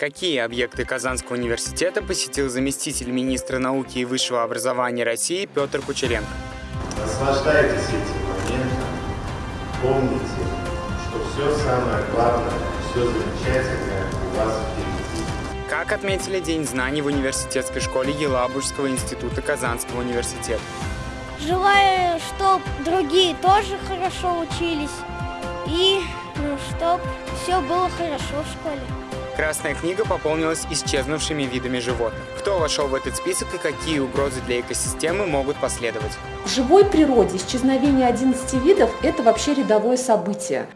Какие объекты Казанского университета посетил заместитель министра науки и высшего образования России Петр Кучеренко? Наслаждайтесь этим моментом. Помните, что все самое главное, все замечательное у вас впереди. Как отметили День знаний в университетской школе Елабужского института Казанского университета? Желаю, чтобы другие тоже хорошо учились и ну, чтобы все было хорошо в школе. Красная книга пополнилась исчезнувшими видами животных. Кто вошел в этот список и какие угрозы для экосистемы могут последовать? В живой природе исчезновение 11 видов – это вообще рядовое событие.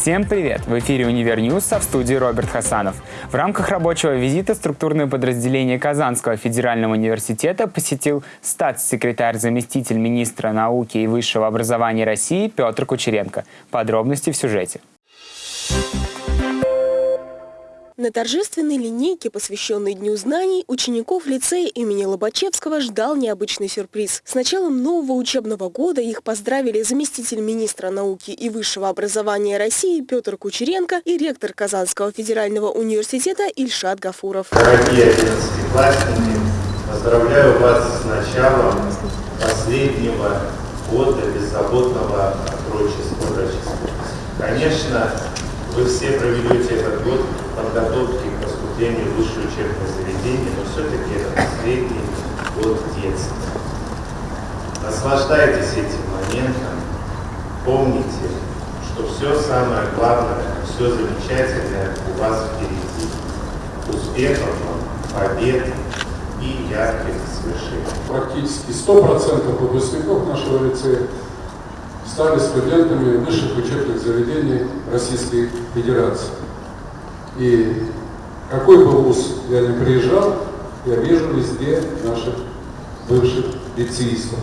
Всем привет! В эфире «Универ а в студии Роберт Хасанов. В рамках рабочего визита структурное подразделение Казанского федерального университета посетил статс-секретарь заместитель министра науки и высшего образования России Петр Кучеренко. Подробности в сюжете. На торжественной линейке, посвященной Дню знаний, учеников лицея имени Лобачевского ждал необычный сюрприз. С началом нового учебного года их поздравили заместитель министра науки и высшего образования России Петр Кучеренко и ректор Казанского федерального университета Ильшат Гафуров. Дорогие одиннадцатиклассники, поздравляю вас с началом последнего года беззаботного отрочества. Конечно, вы все проведете этот год подготовки к поступлению в высшее учебное заведение, но все-таки это последний год детства. Наслаждайтесь этим моментом, помните, что все самое главное, все замечательное у вас впереди. Успехов вам, побед и ярких свершений. Практически 100% выпускников нашего лицея стали студентами высших учебных заведений Российской Федерации. И какой бы вуз я ни приезжал, я вижу везде наших бывших лицеистов.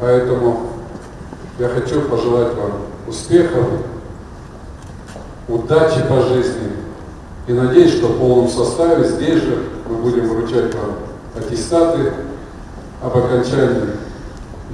Поэтому я хочу пожелать вам успехов, удачи по жизни. И надеюсь, что в полном составе здесь же мы будем вручать вам аттестаты об окончании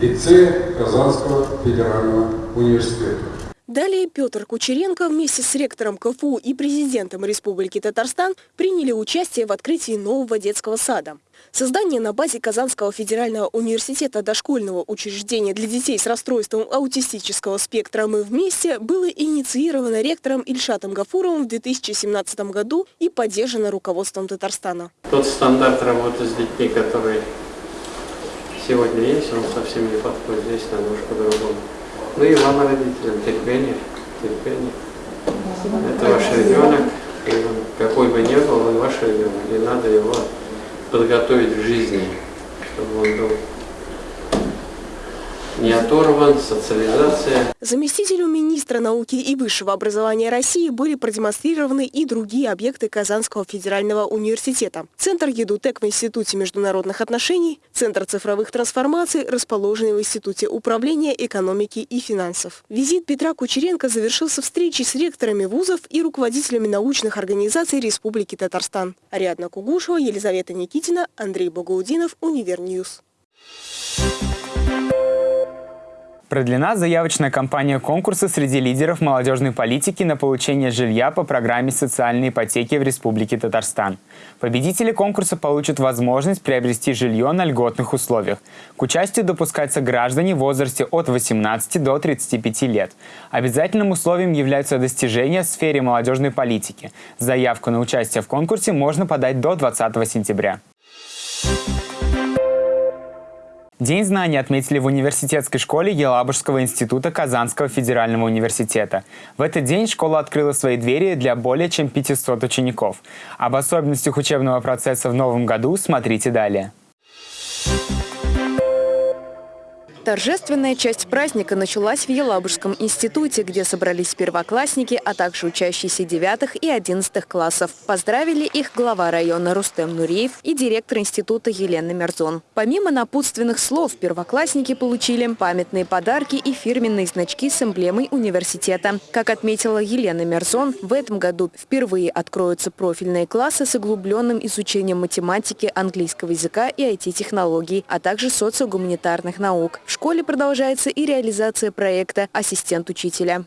лицея Казанского федерального университета. Далее Петр Кучеренко вместе с ректором КФУ и президентом Республики Татарстан приняли участие в открытии нового детского сада. Создание на базе Казанского федерального университета дошкольного учреждения для детей с расстройством аутистического спектра «Мы вместе» было инициировано ректором Ильшатом Гафуровым в 2017 году и поддержано руководством Татарстана. Тот стандарт работы с детьми, который сегодня есть, он совсем не подходит. Здесь надо уж по-другому. Ну и вам, родителям, терпение, терпение. Это ваш ребенок, какой бы ни был, он ваш ребенок, и надо его подготовить в жизни, чтобы он был не оторван, социализация. Заместителю министра науки и высшего образования России были продемонстрированы и другие объекты Казанского федерального университета. Центр ЕДУТЕК в Институте международных отношений, Центр цифровых трансформаций, расположенный в Институте управления экономики и финансов. Визит Петра Кучеренко завершился встречей с ректорами вузов и руководителями научных организаций Республики Татарстан. Ариадна Кугушева, Елизавета Никитина, Андрей Богоудинов, Univer News. Продлена заявочная кампания конкурса среди лидеров молодежной политики на получение жилья по программе социальной ипотеки в Республике Татарстан. Победители конкурса получат возможность приобрести жилье на льготных условиях. К участию допускаются граждане в возрасте от 18 до 35 лет. Обязательным условием являются достижения в сфере молодежной политики. Заявку на участие в конкурсе можно подать до 20 сентября. День знаний отметили в университетской школе Елабужского института Казанского федерального университета. В этот день школа открыла свои двери для более чем 500 учеников. Об особенностях учебного процесса в новом году смотрите далее. Торжественная часть праздника началась в Елабужском институте, где собрались первоклассники, а также учащиеся девятых и одиннадцатых классов. Поздравили их глава района Рустем Нуриев и директор института Елена Мерзон. Помимо напутственных слов, первоклассники получили памятные подарки и фирменные значки с эмблемой университета. Как отметила Елена Мерзон, в этом году впервые откроются профильные классы с углубленным изучением математики, английского языка и IT-технологий, а также социогуманитарных наук. В школе продолжается и реализация проекта «Ассистент учителя».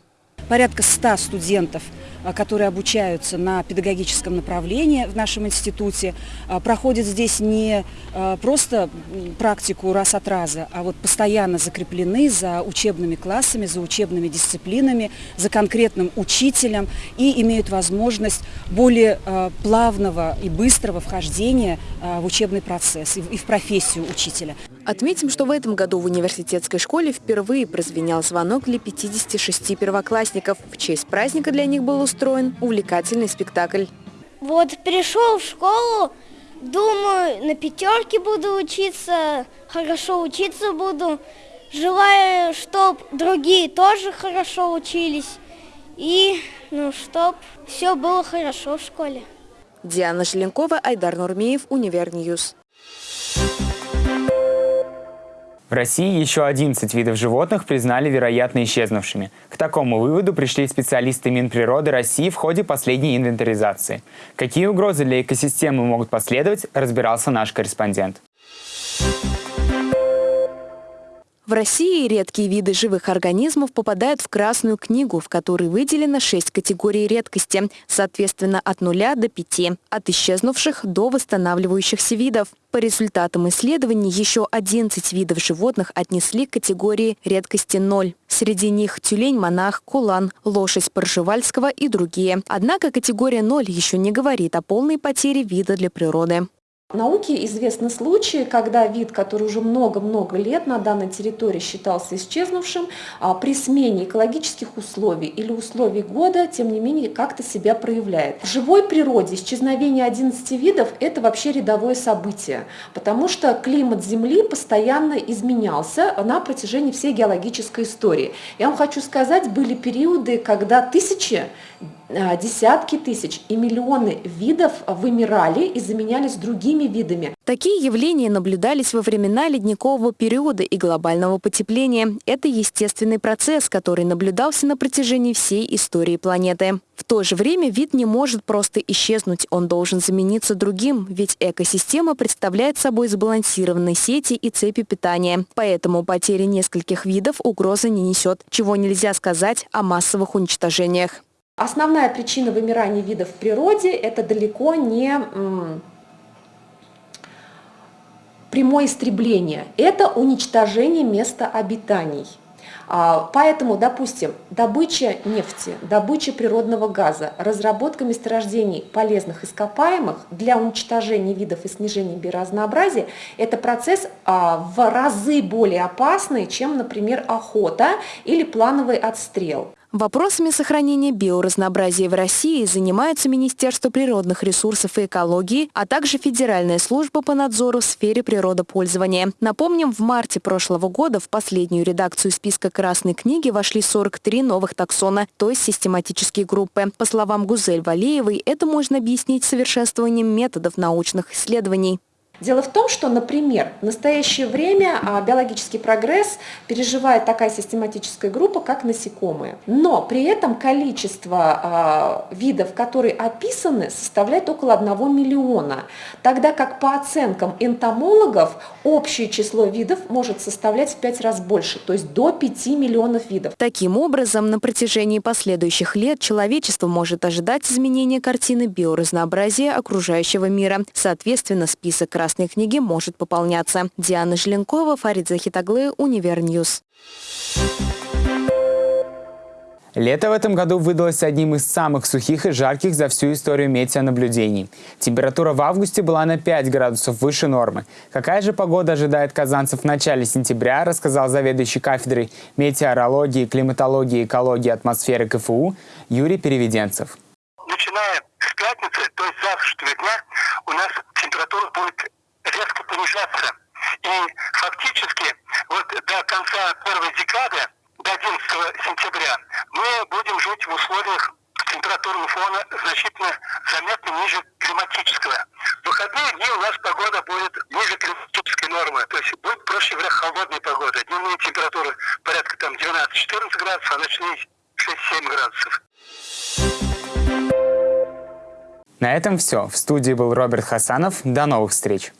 Порядка 100 студентов – а, которые обучаются на педагогическом направлении в нашем институте, а, проходят здесь не а, просто практику раз от раза, а вот постоянно закреплены за учебными классами, за учебными дисциплинами, за конкретным учителем и имеют возможность более плавного и быстрого вхождения в учебный процесс и в профессию учителя. Отметим, что в этом году в университетской школе впервые прозвенел звонок для 56 первоклассников. В честь праздника для них был устроен увлекательный спектакль. Вот пришел в школу, думаю, на пятерке буду учиться, хорошо учиться буду. Желаю, чтобы другие тоже хорошо учились и, ну, чтобы все было хорошо в школе. Диана Желенкова, Айдар Нурмеев, Univer News. В России еще 11 видов животных признали вероятно исчезнувшими. К такому выводу пришли специалисты Минприроды России в ходе последней инвентаризации. Какие угрозы для экосистемы могут последовать, разбирался наш корреспондент. В России редкие виды живых организмов попадают в Красную книгу, в которой выделено 6 категорий редкости, соответственно от 0 до 5, от исчезнувших до восстанавливающихся видов. По результатам исследований еще 11 видов животных отнесли к категории редкости 0. Среди них тюлень-монах, кулан, лошадь Поржевальского и другие. Однако категория 0 еще не говорит о полной потере вида для природы. В науке известны случаи, когда вид, который уже много-много лет на данной территории считался исчезнувшим, а при смене экологических условий или условий года, тем не менее, как-то себя проявляет. В живой природе исчезновение 11 видов – это вообще рядовое событие, потому что климат Земли постоянно изменялся на протяжении всей геологической истории. Я вам хочу сказать, были периоды, когда тысячи десятки тысяч и миллионы видов вымирали и заменялись другими видами. Такие явления наблюдались во времена ледникового периода и глобального потепления. Это естественный процесс, который наблюдался на протяжении всей истории планеты. В то же время вид не может просто исчезнуть, он должен замениться другим, ведь экосистема представляет собой сбалансированные сети и цепи питания. Поэтому потеря нескольких видов угрозы не несет, чего нельзя сказать о массовых уничтожениях. Основная причина вымирания видов в природе – это далеко не прямое истребление, это уничтожение места обитаний. А, поэтому, допустим, добыча нефти, добыча природного газа, разработка месторождений полезных ископаемых для уничтожения видов и снижения биоразнообразия – это процесс а, в разы более опасный, чем, например, охота или плановый отстрел. Вопросами сохранения биоразнообразия в России занимаются Министерство природных ресурсов и экологии, а также Федеральная служба по надзору в сфере природопользования. Напомним, в марте прошлого года в последнюю редакцию списка Красной книги вошли 43 новых таксона, то есть систематические группы. По словам Гузель Валеевой, это можно объяснить совершенствованием методов научных исследований. Дело в том, что, например, в настоящее время а, биологический прогресс переживает такая систематическая группа, как насекомые. Но при этом количество а, видов, которые описаны, составляет около 1 миллиона, тогда как по оценкам энтомологов общее число видов может составлять в 5 раз больше, то есть до 5 миллионов видов. Таким образом, на протяжении последующих лет человечество может ожидать изменения картины биоразнообразия окружающего мира. Соответственно, список раз Красной книги может пополняться. Диана Желенкова, Фарид Захитаглы, Univer News. Лето в этом году выдалось одним из самых сухих и жарких за всю историю метеонаблюдений. Температура в августе была на 5 градусов выше нормы. Какая же погода ожидает казанцев в начале сентября, рассказал заведующий кафедрой метеорологии, климатологии, экологии, атмосферы КФУ Юрий Переведенцев. Начиная с пятницы, то есть завтрашнего дня, у нас температура будет резко понижаться. И фактически вот до конца первой декады, до 11 сентября, мы будем жить в условиях температурного фона значительно заметно ниже климатического. В выходные дни у нас погода будет ниже климатической нормы, то есть будет, проще говоря, холодная погода. Дневные температуры порядка там 12-14 градусов, а ночные 6-7 градусов. На этом все. В студии был Роберт Хасанов. До новых встреч!